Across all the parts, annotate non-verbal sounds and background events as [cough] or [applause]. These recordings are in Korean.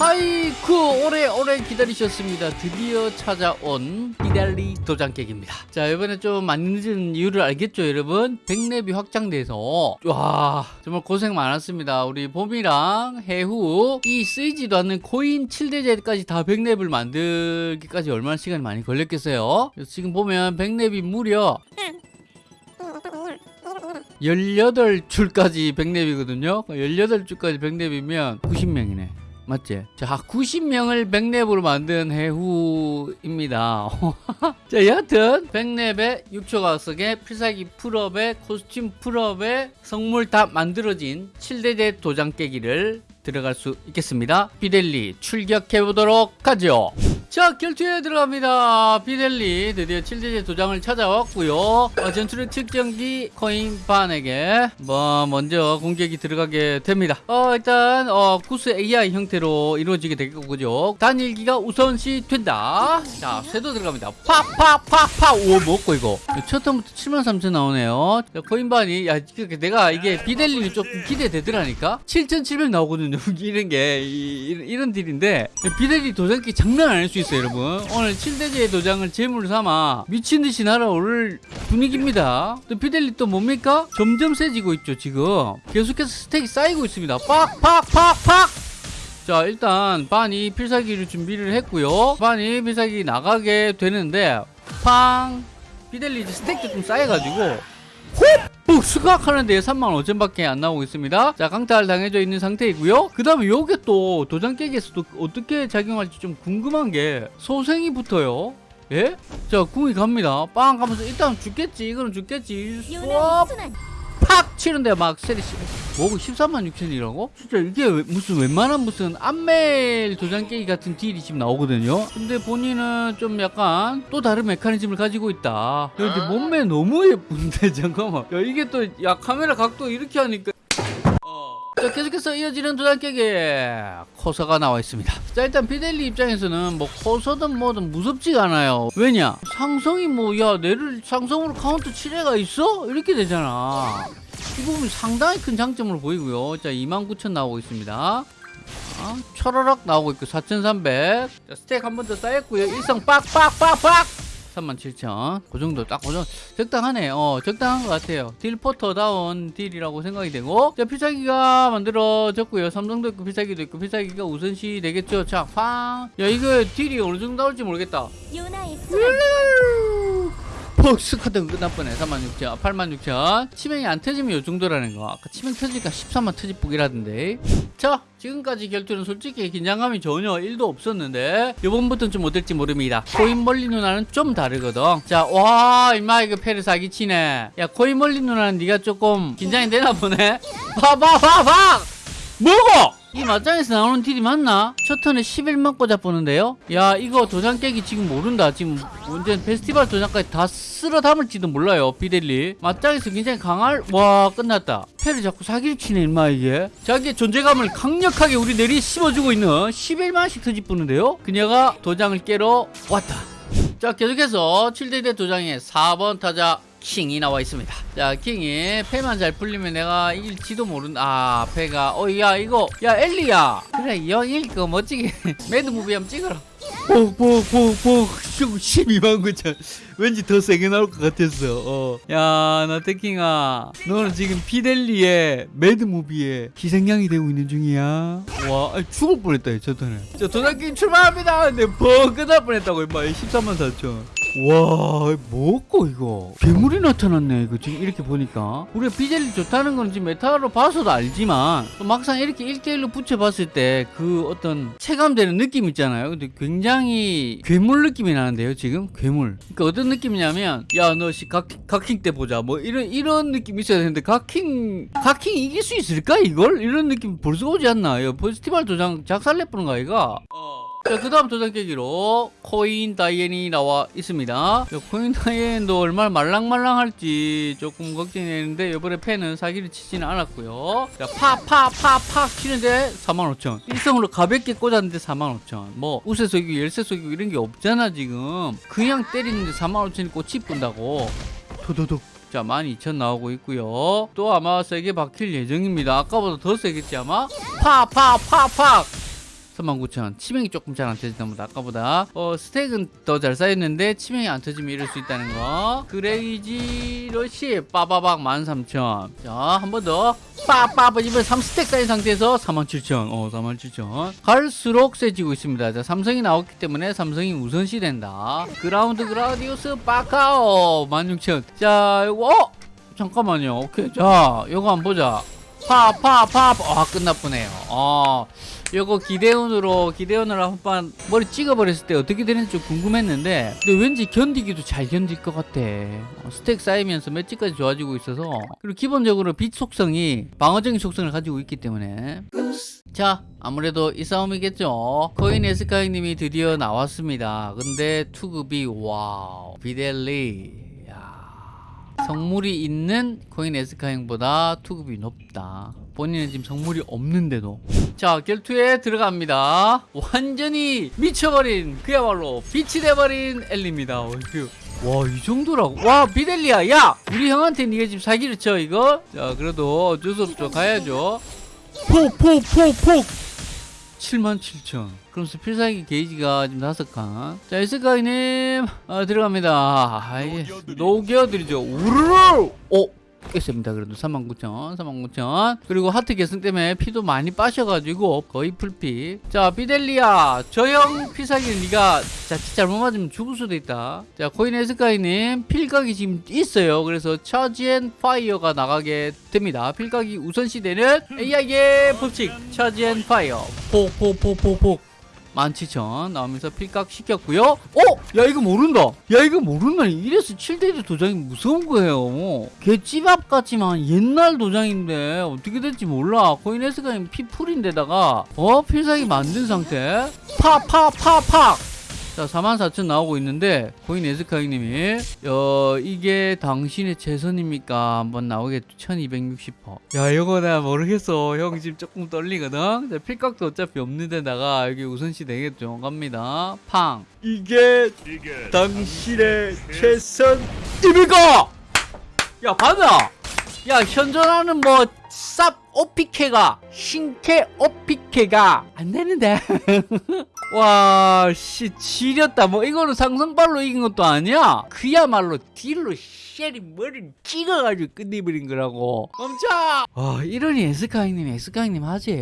하이쿠 오래오래 기다리셨습니다. 드디어 찾아온 비달리 도장 깨기입니다. 자 이번에 좀 많이 늦은 이유를 알겠죠 여러분? 백랩이 확장돼서. 와 정말 고생 많았습니다. 우리 봄이랑 해후 이 쓰이지도 않는 코인 7대제까지 다 백랩을 만들기까지 얼마나 시간이 많이 걸렸겠어요? 지금 보면 백랩이 무려 18줄까지 백랩이거든요? 18줄까지 백랩이면 90명이네 맞지? 자 90명을 백렙으로 만든 해후입니다. [laughs] 자 여하튼 백렙에 6초각성에 필살기 full업에 코스튬 full업에 성물 다 만들어진 7대죄 도장 깨기를 들어갈 수 있겠습니다. 비델리 출격해 보도록 하죠 자 결투에 들어갑니다. 비델리 드디어 7대죄 도장을 찾아왔고요. 어, 전투력 측정기 코인 반에게 뭐 먼저 공격이 들어가게 됩니다. 어 일단 어 구스 AI 형태로 이루어지게 될 거고요 단일기가 우선시 된다. 자 쇄도 들어갑니다. 팍팍팍팍 오 먹고 이거. 첫 턴부터 73,000 나오네요. 자, 코인 반이 야 내가 이게 비델리는 조금 기대되더라니까? 7,700 나오거든요. [laughs] 이런 게 이, 이런 딜인데. 비델리 도장기 장난 아닐 수 있어요 여러분. 오늘 7대제 도장을 제물로 삼아 미친듯이 날아오를 분위기입니다. 또 비델리 또 뭡니까? 점점 세지고 있죠 지금. 계속해서 스택이 쌓이고 있습니다. 팍팍팍팍! 자 일단 반이 필살기를 준비를 했고요. 반이 필살기 나가게 되는데 팡! 이제 스택도 좀 쌓여가지고 훅 수각하는데 35,000밖에 안 나오고 있습니다. 자 강탈 당해져 있는 상태이고요. 그 다음에 요게 또 도장 깨기에서도 어떻게 작용할지 좀 궁금한 게 소생이 붙어요. 예? 자 궁이 갑니다. 빵 가면서 일단 죽겠지 이거는 죽겠지. 쏙 팍 치는데 막 세리 씨. 뭐고 13만 6천이라고? 진짜 이게 왜- 무슨 웬만한 무슨 안멜 도장 깨기 같은 딜이 지금 나오거든요? 근데 본인은 좀 약간 또 다른 메커니즘을 가지고 있다. 야, 근데 몸매 너무 예쁜데 [laughs] 잠깐만. 야 이게 또 야 카메라 각도 이렇게 하니까. 자 계속해서 이어지는 도장 깨기. 코서가 나와 있습니다. 자 일단 비델리 입장에서는 뭐 코서든 뭐든 무섭지가 않아요. 왜냐? 상성이 뭐 야 내를 상성으로 카운터 칠 애가 있어? 이렇게 되잖아 이 부분 상당히 큰 장점으로 보이고요 자 29,000 나오고 있습니다 자, 철어락 나오고 있고 4,300 자, stack 한 번 더 쌓였고요 일성 빡빡빡빡 37,000. 그 정도 딱그 정도 적당하네. 어, 적당한 것 같아요. 딜포터다운 딜이라고 생각이 되고. 자, 필살기가 만들어졌고요. 삼성도 있고 필살기도 있고 필살기가 우선시 되겠죠. 자, 팡. 야, 이거 딜이 어느 정도 나올지 모르겠다. 요나의 폭스 카드 끝날 뻔해 36,000 86,000 치명이 안 터지면 요 정도라는 거. 아까 치명 터지니까 13만 터지북이라던데. 자 지금까지 결투는 솔직히 긴장감이 전혀 1도 없었는데 요번부터는 좀 어떨지 모릅니다. 코인 멀리 누나는 좀 다르거든. 자와 임마 이거 패를 사기치네. 야 코인 멀리 누나는 네가 조금 긴장이 되나 보네. 봐봐봐봐! 뭐고 이 맞짱에서 나오는 딜이 맞나? 첫 턴에 11만 꽂아 보는데요? 야 이거 도장 깨기 지금 모른다. 지금 완전 페스티벌 도장까지 다 쓸어 담을지도 몰라요 비델리. 맞짱에서 굉장히 강할 와 끝났다. 패를 자꾸 사기를 치네 임마 이게. 자기의 존재감을 강력하게 우리 내리 씹어주고 있는 11만씩 터집부는데요? 그녀가 도장을 깨러 왔다. 자 계속해서 7대죄 도장에 4번 타자 킹이 나와 있습니다. 자 킹이 패만 잘 풀리면 내가 이길지도 모른다 아 패가. 어 야 이거. 야 엘리야. 그래 영 이길 거 멋지게 [laughs] mad movie 한번 찍어라. 뽁뽁뽁뽁 12만 9천. 왠지 더 세게 나올 것 같았어. 어. 야나 태킹아. 너는 지금 비델리의 mad movie에 희생양이 되고 있는 중이야. 와 죽을 뻔했다 저 턴에 자 도장게임 출발합니다. 근데 뻥 끝날 뻔했다고 임마. 13만 4천 와 뭐고 이거? 괴물이 나타났네 이거 지금 이렇게 보니까. 우리가 비델리 좋다는 건 지금 meta로 봐서도 알지만 또 막상 이렇게 1대1로 붙여봤을 때 그 어떤 체감되는 느낌 있잖아요. 근데 굉장히 괴물 느낌이 나는데요 지금? 괴물. 그러니까 어떤 느낌이냐면 야 너 씨 각킹 때 보자. 뭐 이런 이런 느낌이 있어야 되는데 각킹 각킹 이길 수 있을까 이걸? 이런 느낌 볼 수가 오지 않나. 이거 페스티벌 도장 작살내뿌는 거 아이가 자, 그 다음 도장 깨기로 코인 다이앤이 나와 있습니다. 자, 코인 다이앤도 얼마나 말랑말랑할지 조금 걱정이 되는데 이번에 펜은 사기를 치지는 않았고요. 자, 파, 파, 파, 파 치는데 45,000. 일성으로 가볍게 꽂았는데 45,000. 뭐, 우세 속이고 열쇠 속이고 이런 게 없잖아, 지금. 그냥 때리는데 45,000이 꽃이 뿐다고. 도도독. 자, 12,000 나오고 있고요. 또 아마 세게 박힐 예정입니다. 아까보다 더 세겠지, 아마? 파, 파, 파, 파! 39,000 치명이 조금 잘 안 터진다 보다 아까보다. 어 stack은 더 잘 쌓였는데 치명이 안 터지면 이럴 수 있다는 거. crazy rush 빠바박 13,000 자 한 번 더. 빠빠빠 이번 3stack 쌓인 상태에서 47,000 어 47,000 갈수록 세지고 있습니다. 자 삼성이 나왔기 때문에 삼성이 우선시 된다. 그라운드 그라디우스 빠카오. 16,000 자 이거 어? 잠깐만요. 오케이. 자 요거 한번 보자 파파파 아 끝나뿌네요. 어 요거 기대온으로 기대온으로 한번 머리 찍어버렸을 때 어떻게 되는지 좀 궁금했는데 근데 왠지 견디기도 잘 견딜 것 같아. 어, stack 쌓이면서 맷집까지 좋아지고 있어서. 그리고 기본적으로 빛 속성이 방어적인 속성을 가지고 있기 때문에. 자 아무래도 이 싸움이겠죠. 코인 에스카이 님이 드디어 나왔습니다. 근데 투급이 와우. 비델리. 야. 성물이 있는 코인 에스카잉보다 투급이 높다. 본인은 지금 성물이 없는데도. 자, 결투에 들어갑니다. 완전히 미쳐버린, 그야말로 빛이 돼버린 엘리입니다. 어휴. 와, 이 정도라고. 와, 비델리야, 야! 우리 형한테 니가 지금 사기를 쳐, 이거? 자, 그래도 어쩔 수 없죠. 가야죠. 폭, 폭, 폭, 폭! 77,000. 그러면서 필살기 게이지가 지금 다섯 칸. 자, 에스카이님, 어, 들어갑니다. 아이, 녹여드리죠. 우르르! 어? 깼습니다. 그래도 39,000, 39,000. 그리고 하트 계승 때문에 피도 많이 빠져가지고 거의 풀피. 자, 비델리아. 저형 필살기는 네가 자칫 잘못 맞으면 죽을 수도 있다. 자, 코인 에스카이님 필각이 지금 있어요. 그래서 차지 앤 파이어가 나가게 됩니다. 필각이 우선시되는 AI의 법칙. 차지 앤 파이어. 폭폭폭폭폭. 17,000 나오면서 필각 시켰고요. 어? 야 이거 모른다. 야 이거 모른다. 이래서 7대지 도장이 무서운 거예요. 걔 찌밥 같지만 옛날 도장인데 어떻게 될지 몰라. 코인에스가 피풀인데다가 어 필살기 만든 상태. 팍팍팍팍. 자, 44,000 나오고 있는데 코인 에스카이님이 어 이게 당신의 최선입니까? 한번 나오겠죠. 1260%. 야, 이거 내가 모르겠어. 형 지금 조금 떨리거든. 자, 필각도 어차피 없는 데다가 여기 우선시 되겠죠. 갑니다. 팡. 이게 당신의 최선입니까? 야, 받아. 야, 현존하는 뭐 쌉 오피케가 신캐 오피케가 안 되는데. [laughs] 와, 씨, 지렸다. 뭐, 이거는 상성발로 이긴 것도 아니야? 그야말로 딜로 쉘이 머리를 찍어가지고 끝내버린 거라고. 멈춰! 아, 이러니 에스카이님, 에스카이님 하지.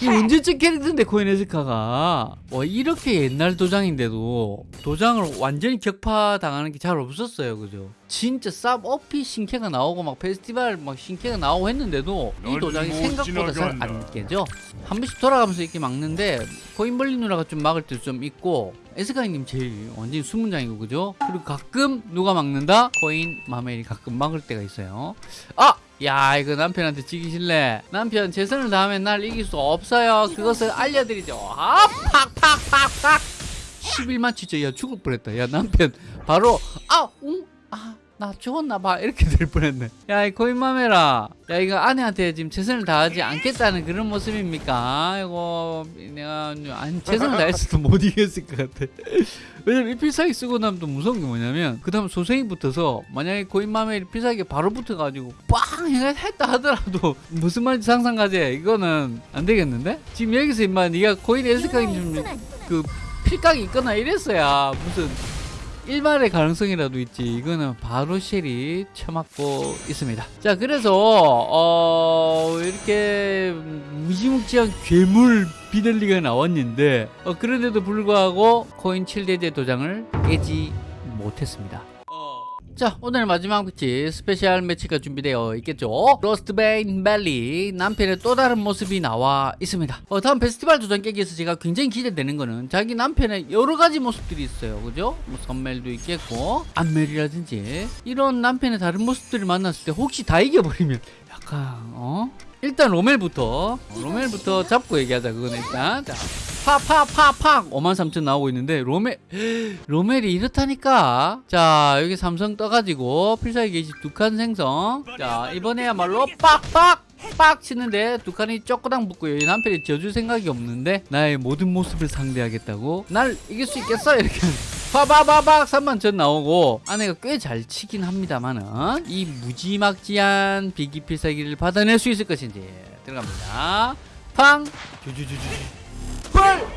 이 언제적 캐릭터인데, 코인 에스카가. 와, 이렇게 옛날 도장인데도 도장을 완전히 격파당하는 게 잘 없었어요. 그죠? 진짜 쌉 어피 신캐가 나오고 막 페스티벌 막 신캐가 나오고 했는데도 이 도장이 생각보다 잘 안 깨져. 한 번씩 돌아가면서 이렇게 막는데 코인벌리 누나가 좀 막을 때 좀 있고 에스카이님 제일 완전히 수문장이고 그죠? 그리고 가끔 누가 막는다? 코인 마멜이 가끔 막을 때가 있어요. 아! 야 이거 남편한테 지기 싫래 남편 최선을 다하면 날 이길 수 없어요 그것을 알려드리죠 아 팍팍팍팍 11만 진짜 야 죽을 뻔했다 야 남편 바로 아웅아 나 죽었나 봐. 이렇게 될 뻔했네. 야이 코인마메라. 야 이거 아내한테 지금 최선을 다하지 않겠다는 그런 모습입니까? 이거 내가 안 최선을 다했어도 못 이겼을 것 같아. 왜냐면 이 필살기 쓰고 나면 또 무서운 게 뭐냐면 그 다음 소생이 붙어서 만약에 코인마멜이 필살기 바로 붙어가지고 빵 했다 하더라도 무슨 말인지 상상가지? 이거는 안 되겠는데? 지금 여기서 임마 네가 코인 에스카기 좀그 필각이 있거나 이랬어야 무슨 일말의 가능성이라도 있지. 이거는 바로 쉘이 쳐맞고 있습니다. 자 그래서 어 이렇게 무지막지한 괴물 비델리가 나왔는데 어, 그런데도 불구하고 코인 7대죄 도장을 깨지 못했습니다 자 오늘 마지막 매치 special 매치가 준비되어 있겠죠? 로스트베인 멜리 남편의 또 다른 모습이 나와 있습니다. 어, 다음 페스티벌 도전 깨기에서 제가 굉장히 기대되는 거는 자기 남편의 여러 가지 모습들이 있어요. 그죠? 뭐 선멜도 있겠고 안멜이라든지. 이런 남편의 다른 모습들을 만났을 때 혹시 다 이겨버리면 약간 어? 일단 로멜부터 어, 로멜부터 잡고 얘기하자 그건 일단. 자 팍팍팍팍! 53,000 나오고 있는데 로멜 [gasps] 로멜이 이렇다니까? 자 여기 삼성 떠가지고 필살기 게이지 두 칸 생성. 자 이번에야말로 빡빡 빡 치는데 두 칸이 쪼꼬당 붙고요 이 남편이 져줄 생각이 없는데 나의 모든 모습을 상대하겠다고? 날 이길 수 있겠어? 이렇게. 파바바박 3만 전 나오고 아내가 꽤 잘 치긴 합니다만은 이 무지막지한 비기 필살기를 받아낼 수 있을 것인지 들어갑니다. 팡! 주주주주 헐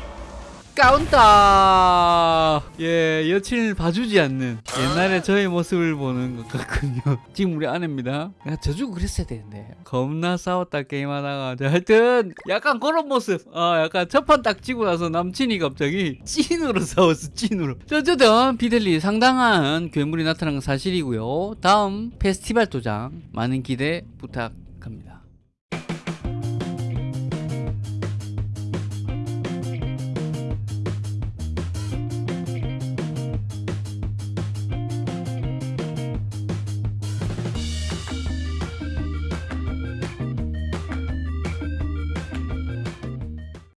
까운다. 예, 여친을 봐주지 않는 옛날에 저의 모습을 보는 것 같군요. [laughs] 지금 우리 아내입니다. 야, 저주고 그랬어야 되는데. 겁나 싸웠다 게임하다가. 자, 하여튼 약간 그런 모습. 아, 약간 첫판 딱 치고 나서 남친이 갑자기 찐으로 싸웠어. 찐으로. 자, 어쨌든 비델리 상당한 괴물이 나타난 건 사실이고요. 다음 페스티벌 도장 많은 기대 부탁합니다.